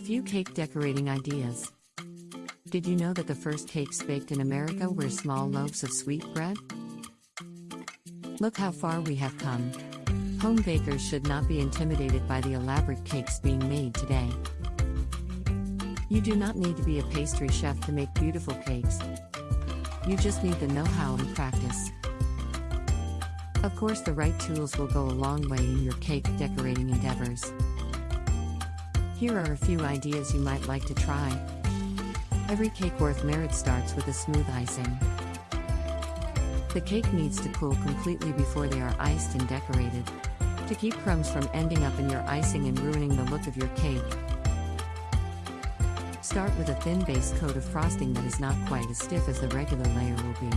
few cake decorating ideas. Did you know that the first cakes baked in America were small loaves of sweet bread? Look how far we have come. Home bakers should not be intimidated by the elaborate cakes being made today. You do not need to be a pastry chef to make beautiful cakes. You just need the know how and practice. Of course, the right tools will go a long way in your cake decorating endeavors. Here are a few ideas you might like to try. Every cake worth merit starts with a smooth icing. The cake needs to cool completely before they are iced and decorated. To keep crumbs from ending up in your icing and ruining the look of your cake, Start with a thin base coat of frosting that is not quite as stiff as the regular layer will be.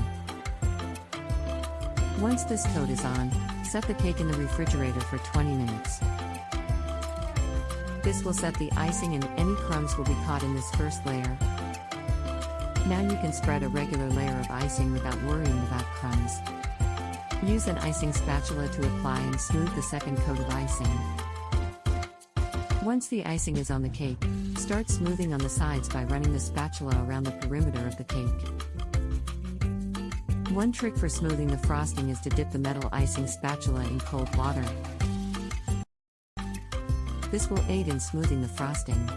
Once this coat is on, set the cake in the refrigerator for 20 minutes. This will set the icing and any crumbs will be caught in this first layer. Now you can spread a regular layer of icing without worrying about crumbs. Use an icing spatula to apply and smooth the second coat of icing. Once the icing is on the cake, start smoothing on the sides by running the spatula around the perimeter of the cake. One trick for smoothing the frosting is to dip the metal icing spatula in cold water. This will aid in smoothing the frosting.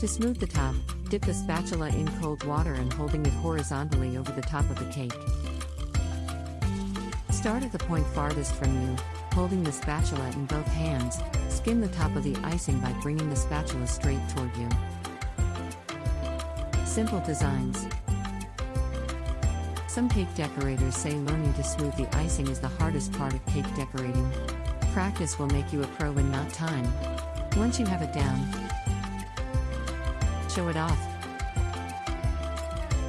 To smooth the top, dip the spatula in cold water and holding it horizontally over the top of the cake. Start at the point farthest from you, holding the spatula in both hands, skim the top of the icing by bringing the spatula straight toward you. Simple designs. Some cake decorators say learning to smooth the icing is the hardest part of cake decorating. Practice will make you a pro in not time. Once you have it down, show it off.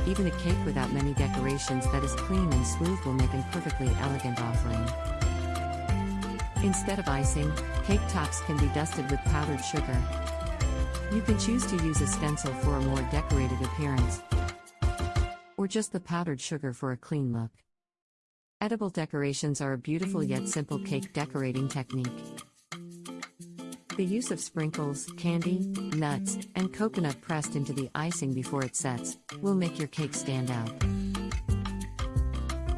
Even a cake without many decorations that is clean and smooth will make a perfectly elegant offering. Instead of icing, cake tops can be dusted with powdered sugar. You can choose to use a stencil for a more decorated appearance, or just the powdered sugar for a clean look. Edible decorations are a beautiful yet simple cake decorating technique. The use of sprinkles, candy, nuts, and coconut pressed into the icing before it sets will make your cake stand out.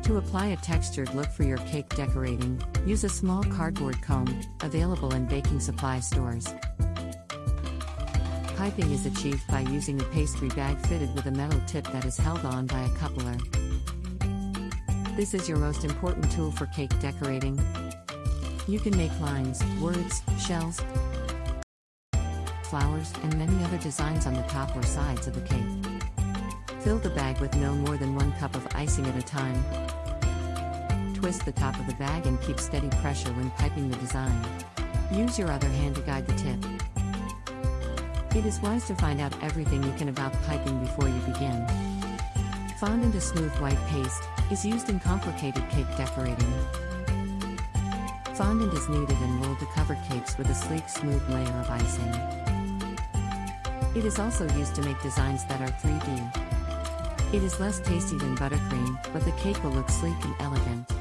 To apply a textured look for your cake decorating, use a small cardboard comb, available in baking supply stores. Piping is achieved by using a pastry bag fitted with a metal tip that is held on by a coupler. This is your most important tool for cake decorating. You can make lines, words, shells, flowers, and many other designs on the top or sides of the cake. Fill the bag with no more than one cup of icing at a time. Twist the top of the bag and keep steady pressure when piping the design. Use your other hand to guide the tip. It is wise to find out everything you can about piping before you begin. Fondant a smooth white paste is used in complicated cake decorating. Fondant is kneaded and rolled to cover cakes with a sleek smooth layer of icing. It is also used to make designs that are 3D. It is less tasty than buttercream, but the cake will look sleek and elegant.